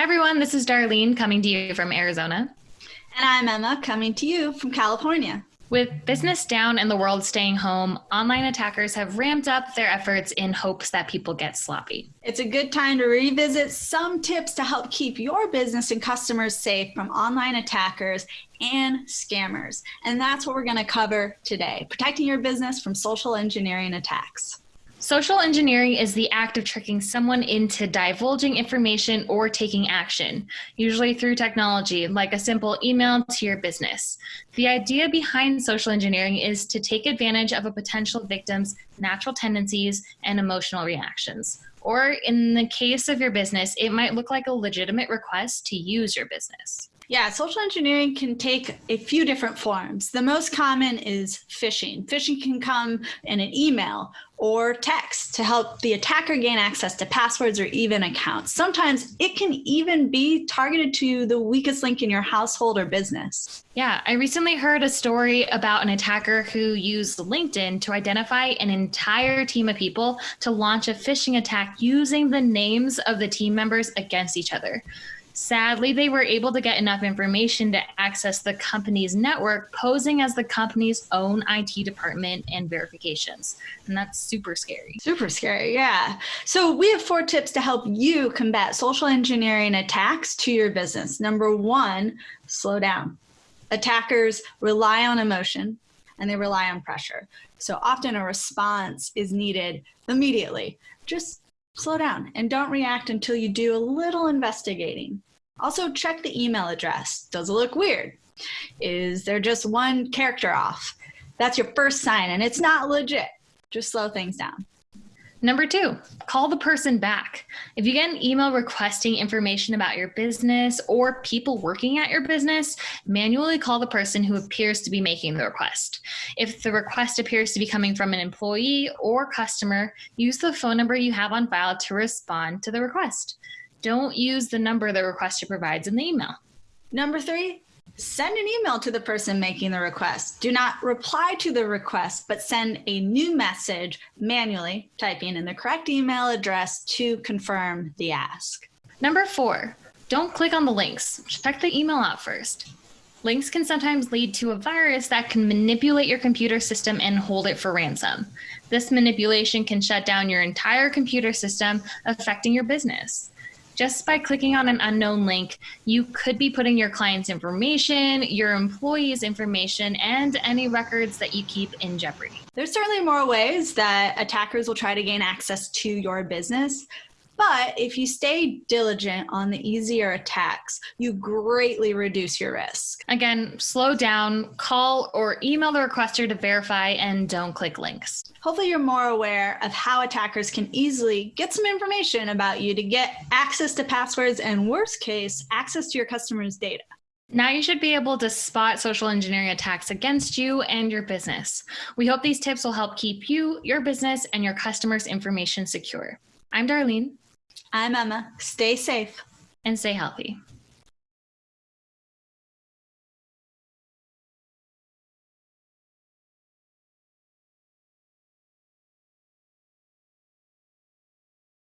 Hi, everyone. This is Darlene coming to you from Arizona. And I'm Emma coming to you from California. With business down and the world staying home, online attackers have ramped up their efforts in hopes that people get sloppy. It's a good time to revisit some tips to help keep your business and customers safe from online attackers and scammers. And that's what we're going to cover today protecting your business from social engineering attacks. Social engineering is the act of tricking someone into divulging information or taking action, usually through technology, like a simple email to your business. The idea behind social engineering is to take advantage of a potential victim's natural tendencies and emotional reactions. Or in the case of your business, it might look like a legitimate request to use your business. Yeah, social engineering can take a few different forms. The most common is phishing. Phishing can come in an email or text to help the attacker gain access to passwords or even accounts. Sometimes it can even be targeted to the weakest link in your household or business. Yeah, I recently heard a story about an attacker who used LinkedIn to identify an entire team of people to launch a phishing attack using the names of the team members against each other. Sadly, they were able to get enough information to access the company's network, posing as the company's own IT department and verifications. And that's super scary. Super scary, yeah. So, we have four tips to help you combat social engineering attacks to your business. Number one, slow down. Attackers rely on emotion and they rely on pressure. So, often a response is needed immediately. Just slow down and don't react until you do a little investigating. Also check the email address. Does it look weird? Is there just one character off? That's your first sign and it's not legit. Just slow things down. Number two, call the person back. If you get an email requesting information about your business or people working at your business, manually call the person who appears to be making the request. If the request appears to be coming from an employee or customer, use the phone number you have on file to respond to the request. Don't use the number the requester provides in the email. Number three, Send an email to the person making the request. Do not reply to the request, but send a new message manually, typing in the correct email address to confirm the ask. Number four, don't click on the links. Check the email out first. Links can sometimes lead to a virus that can manipulate your computer system and hold it for ransom. This manipulation can shut down your entire computer system, affecting your business just by clicking on an unknown link, you could be putting your client's information, your employees' information, and any records that you keep in jeopardy. There's certainly more ways that attackers will try to gain access to your business. But if you stay diligent on the easier attacks, you greatly reduce your risk. Again, slow down, call or email the requester to verify, and don't click links. Hopefully, you're more aware of how attackers can easily get some information about you to get access to passwords and, worst case, access to your customers' data. Now you should be able to spot social engineering attacks against you and your business. We hope these tips will help keep you, your business, and your customers' information secure. I'm Darlene. I'm Emma. Stay safe and stay healthy.